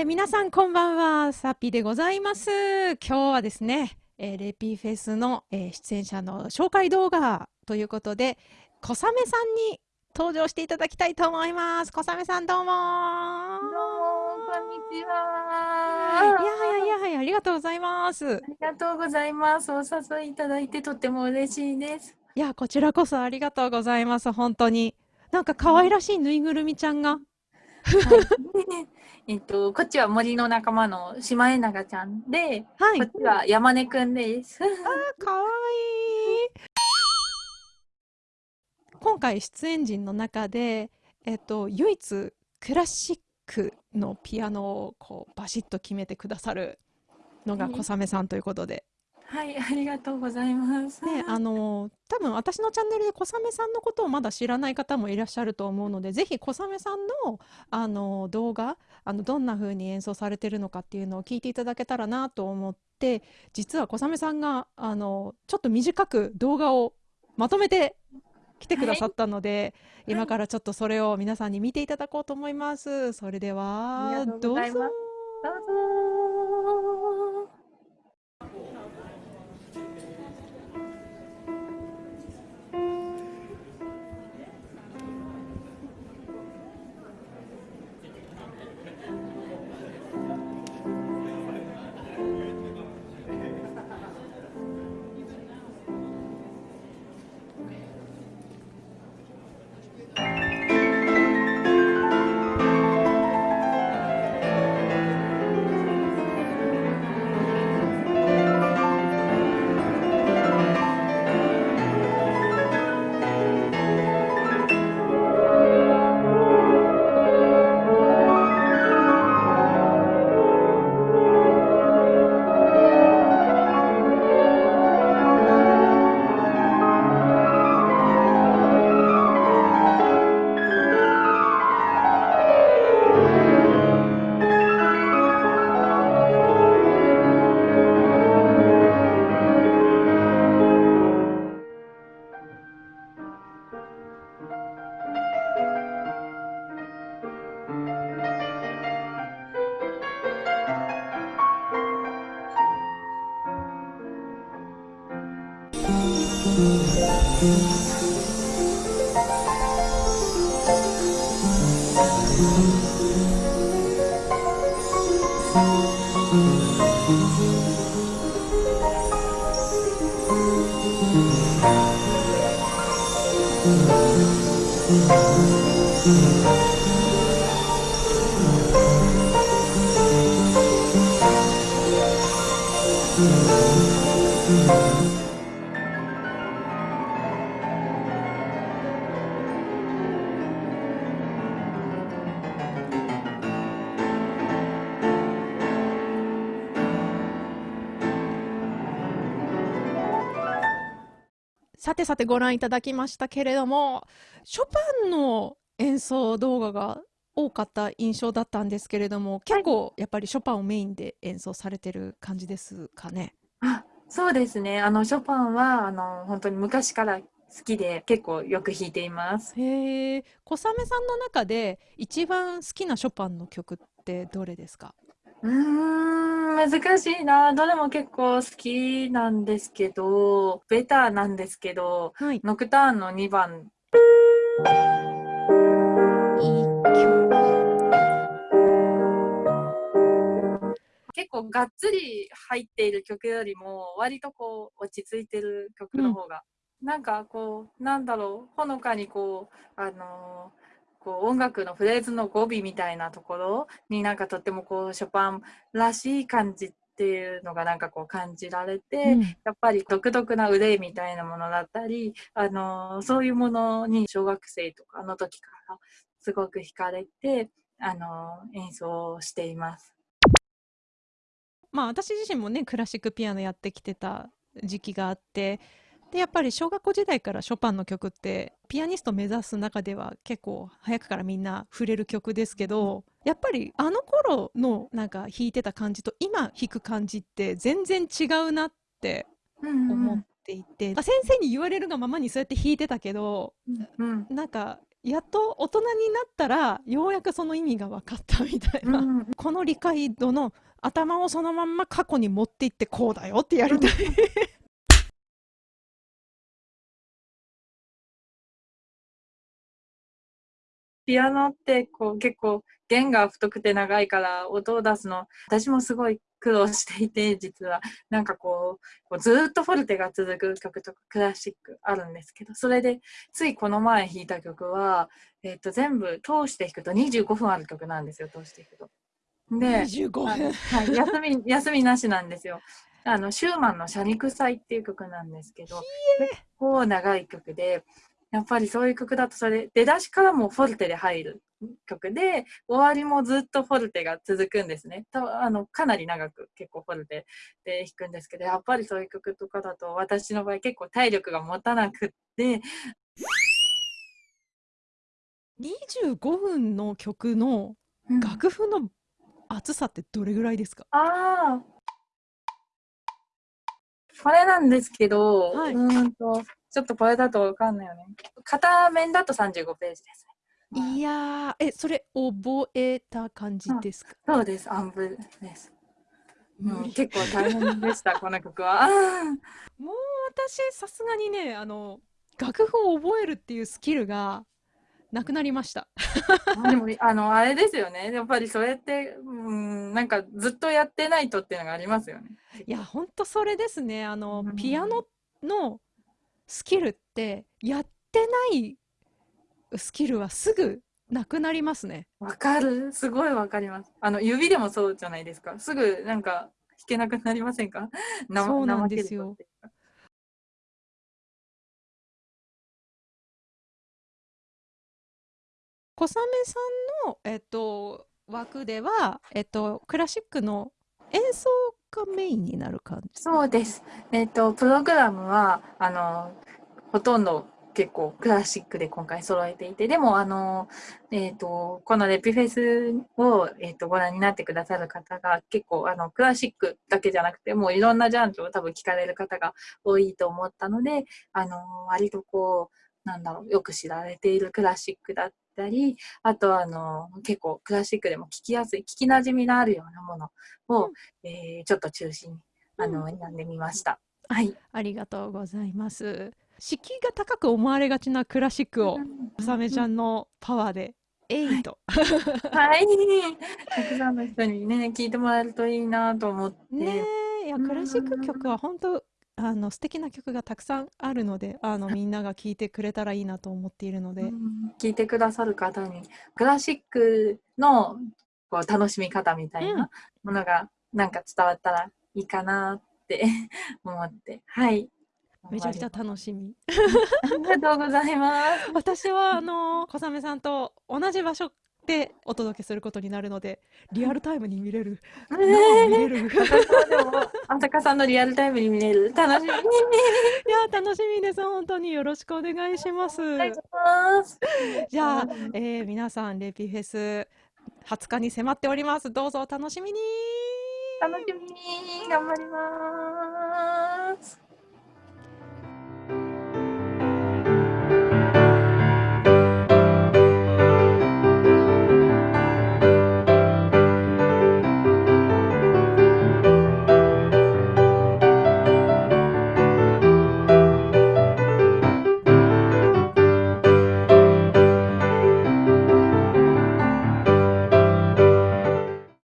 えー、皆さんこんばんは、サッピーでございます。今日はですね、えー、レピーフェスの、えー、出演者の紹介動画ということで、小雨さんに登場していただきたいと思います。小雨さんどうもどうも、こんにちは。いやいやいやいや、ありがとうございます。ありがとうございます。お誘いいただいてとっても嬉しいです。いや、こちらこそありがとうございます。本当に。なんか可愛らしいぬいぐるみちゃんが。えっと、こっちは森の仲間のシマエナガちゃんで、はい、こっちは山根くんです。あかわいい。今回出演陣の中で、えっと、唯一クラシックのピアノをこうバシッと決めてくださるのが小雨さんということで、はい、ありがとうございます。ね、あの多分私のチャンネルで小雨さんのことをまだ知らない方もいらっしゃると思うので、ぜひ小雨さんのあの動画、あのどんな風に演奏されてるのかっていうのを聞いていただけたらなと思って、実は小雨さんがあのちょっと短く動画をまとめて来てくださったので、はい、今からちょっとそれを皆さんに見ていただこうと思います。それではどうぞ。どうぞ。Mm-hmm. さてさてご覧いただきましたけれども、ショパンの演奏動画が多かった印象だったんですけれども、結構やっぱりショパンをメインで演奏されてる感じですかね。あそうですね。あのショパンはあの本当に昔から好きで結構よく弾いています。へえ。小雨さんの中で一番好きなショパンの曲ってどれですか？うーん、難しいな。どれも結構好きなんですけど、ベターなんですけど、はい。ノクターンの2番。構がっつり入っている曲よりも、割とこう、落ち着いてる曲の方が、うん、なんかこう、なんだろう、ほのかにこう、あのーこう音楽のフレーズの語尾みたいなところになんかとってもこうショパンらしい感じっていうのがなんかこう感じられて、うん、やっぱり独特な憂いみたいなものだったり、あのそういうものに小学生とかの時からすごく惹かれて、あの演奏しています。まあ私自身もねクラシックピアノやってきてた時期があってでやっぱり小学校時代からショパンの曲ってピアニスト目指す中では結構早くからみんな触れる曲ですけどやっぱりあの頃のなんか弾いてた感じと今弾く感じって全然違うなって思っていて、うんうん、先生に言われるがままにそうやって弾いてたけど、うん、なんかやっと大人になったらようやくその意味が分かったみたいな、うん。この理解度の頭をそのまんま過去に持っていってこうだよってやりたい。ピアノってこう結構弦が太くて長いから音を出すの私もすごい苦労していて実はなんかこうこうずっとフォルテが続く曲とかクラシックあるんですけどそれでついこの前弾いた曲は、えっと全部通して弾くと25分ある曲なんですよ通して弾くと。で25あの分。はい、休み休みなしなんですよ。あのシューマンの「シャニクサイ」っていう曲なんですけど結構長い曲でやっぱりそういう曲だとそれ出だしからもフォルテで入る曲で終わりもずっとフォルテが続くんですねたあのかなり長く結構フォルテで弾くんですけどやっぱりそういう曲とかだと私の場合結構体力が持たなくって25分の曲のうん楽譜の厚さってどれぐらいですか？ああこれなんですけど、はい。うーんとちょっとこれだとわかんないよね。片面だと35ページですね。いやーえそれ覚えた感じですか、そうです、アンブです。うん、無理結構大変でした、この曲は。もう私さすがにねあの楽譜を覚えるっていうスキルがなくなりましたでも、あの、あれですよね。やっぱりそれって、うん、なんかずっとやってないとっていうのがありますよね。いやほんとそれですねあのうんピアノのスキルってやってないスキルはすぐなくなりますねわかるすごいわかります。あの、指でもそうじゃないですか。すぐなんか弾けなくなりませんか？なそうなんですよ。小雨さんの、えっと、枠では、えっと、クラシックの演奏がメインになる感じそうです。えっ、と、プログラムは、あの、ほとんど結構クラシックで今回揃えていて、でも、あの、えっ、と、このレピフェスを、えっ、と、ご覧になってくださる方が結構、あの、クラシックだけじゃなくて、もういろんなジャンルを多分聞かれる方が多いと思ったので、あの、割とこう、なんだろう、よく知られているクラシックだったり、あとは、あの、結構クラシックでも聞きやすい、聞き馴染みのあるようなものを、うんえーちょっと中心にあの、選んでみました。はい。ありがとうございます敷居が高く思われがちなクラシックを小雨ちゃん。んのパワーでえいとはい。たくさんの人にね、聞いてもらえるといいなと思って。ねえいやクラシック曲は本当あの素敵な曲がたくさんあるのであのみんなが聴いてくれたらいいなと思っているので、うん聞いてくださる方に、クラシックのこう楽しみ方みたいなものがなんか伝わったらいいかなって 思って。はい。めちゃくちゃ楽しみ ありがとうございます。私はあの小雨さんと同じ場所でお届けすることになるのでリアルタイムに見れる。生見れる。あさかさんのリアルタイムに見れる。楽しみ。に。や楽しみです。本当によろしくお願いします。ます。じゃあうん、えー皆さんレピフェス20日に迫っております。どうぞお楽しみに。楽しみに。頑張ります。